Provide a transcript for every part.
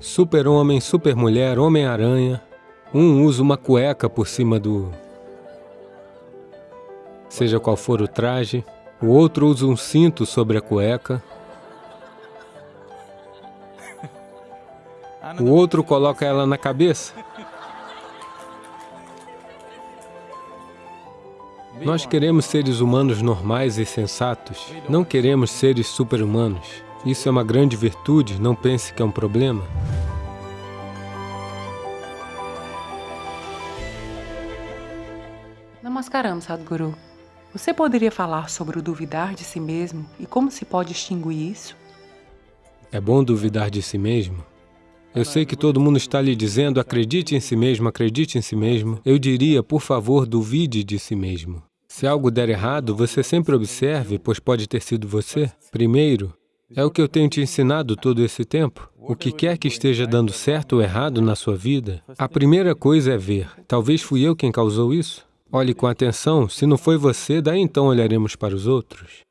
super-homem, super-mulher, homem-aranha. Um usa uma cueca por cima do... seja qual for o traje. O outro usa um cinto sobre a cueca. O outro coloca ela na cabeça. Nós queremos seres humanos normais e sensatos. Não queremos seres super-humanos. Isso é uma grande virtude, não pense que é um problema. Namaskaram, Sadhguru. Você poderia falar sobre o duvidar de si mesmo e como se pode extinguir isso? É bom duvidar de si mesmo? Eu sei que todo mundo está lhe dizendo, acredite em si mesmo, acredite em si mesmo. Eu diria, por favor, duvide de si mesmo. Se algo der errado, você sempre observe, pois pode ter sido você. Primeiro, é o que eu tenho te ensinado todo esse tempo. O que quer que esteja dando certo ou errado na sua vida, a primeira coisa é ver. Talvez fui eu quem causou isso? Olhe com atenção, se não foi você, daí então olharemos para os outros.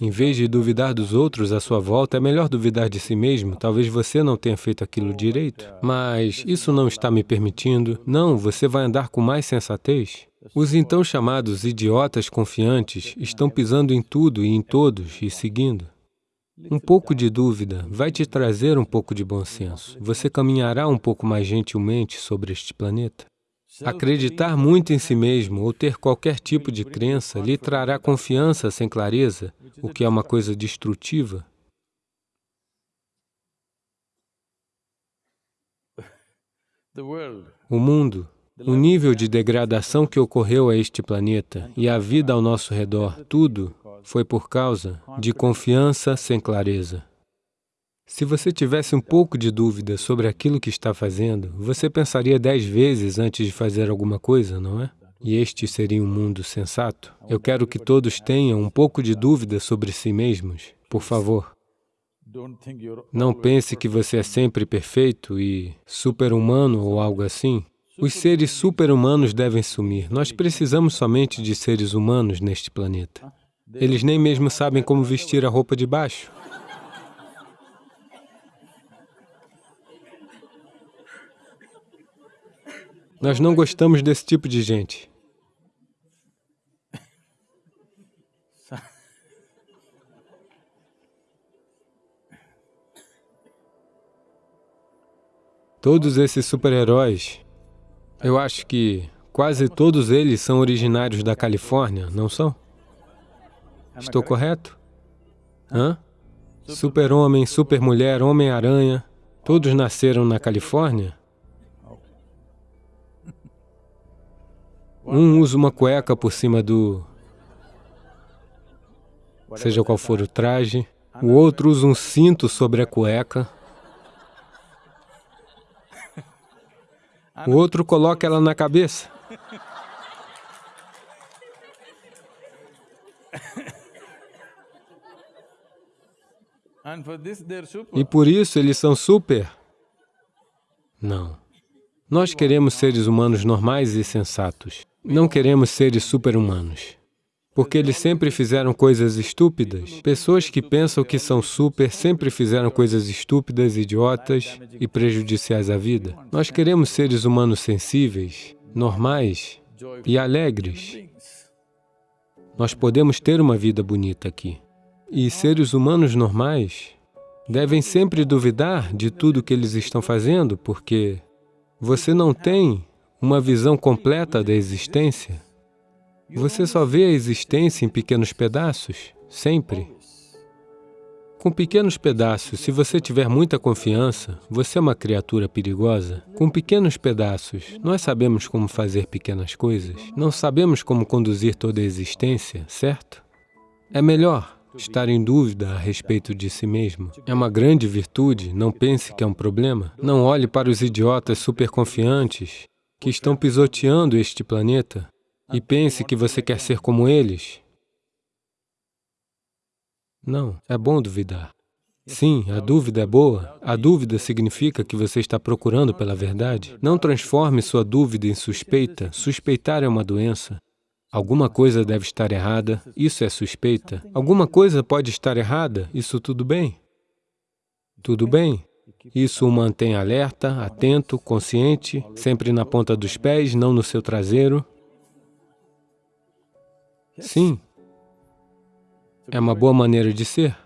Em vez de duvidar dos outros à sua volta, é melhor duvidar de si mesmo. Talvez você não tenha feito aquilo direito, mas isso não está me permitindo. Não, você vai andar com mais sensatez. Os então chamados idiotas confiantes estão pisando em tudo e em todos e seguindo. Um pouco de dúvida vai te trazer um pouco de bom senso. Você caminhará um pouco mais gentilmente sobre este planeta. Acreditar muito em si mesmo ou ter qualquer tipo de crença lhe trará confiança sem clareza, o que é uma coisa destrutiva. O mundo, o nível de degradação que ocorreu a este planeta e a vida ao nosso redor, tudo foi por causa de confiança sem clareza. Se você tivesse um pouco de dúvida sobre aquilo que está fazendo, você pensaria dez vezes antes de fazer alguma coisa, não é? E este seria um mundo sensato? Eu quero que todos tenham um pouco de dúvida sobre si mesmos, por favor. Não pense que você é sempre perfeito e super-humano ou algo assim. Os seres super-humanos devem sumir. Nós precisamos somente de seres humanos neste planeta. Eles nem mesmo sabem como vestir a roupa de baixo. Nós não gostamos desse tipo de gente. Todos esses super-heróis, eu acho que quase todos eles são originários da Califórnia, não são? Estou correto? Hã? Super-homem, super-mulher, homem-aranha, todos nasceram na Califórnia? Um usa uma cueca por cima do... seja qual for o traje. O outro usa um cinto sobre a cueca. O outro coloca ela na cabeça. E por isso eles são super? Não. Nós queremos seres humanos normais e sensatos. Não queremos seres super-humanos, porque eles sempre fizeram coisas estúpidas. Pessoas que pensam que são super sempre fizeram coisas estúpidas, idiotas e prejudiciais à vida. Nós queremos seres humanos sensíveis, normais e alegres. Nós podemos ter uma vida bonita aqui. E seres humanos normais devem sempre duvidar de tudo que eles estão fazendo, porque você não tem uma visão completa da existência. Você só vê a existência em pequenos pedaços, sempre. Com pequenos pedaços, se você tiver muita confiança, você é uma criatura perigosa. Com pequenos pedaços, nós sabemos como fazer pequenas coisas. Não sabemos como conduzir toda a existência, certo? É melhor estar em dúvida a respeito de si mesmo. É uma grande virtude, não pense que é um problema. Não olhe para os idiotas superconfiantes que estão pisoteando este planeta e pense que você quer ser como eles. Não, é bom duvidar. Sim, a dúvida é boa. A dúvida significa que você está procurando pela verdade. Não transforme sua dúvida em suspeita. Suspeitar é uma doença. Alguma coisa deve estar errada, isso é suspeita. Alguma coisa pode estar errada, isso tudo bem. Tudo bem. Isso o mantém alerta, atento, consciente, sempre na ponta dos pés, não no seu traseiro. Sim, é uma boa maneira de ser.